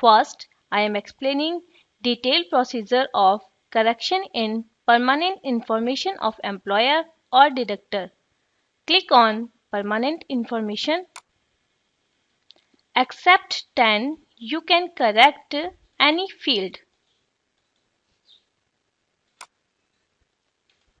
First, I am explaining detailed procedure of correction in permanent information of employer or deductor. Click on permanent information. Except TAN, you can correct any field.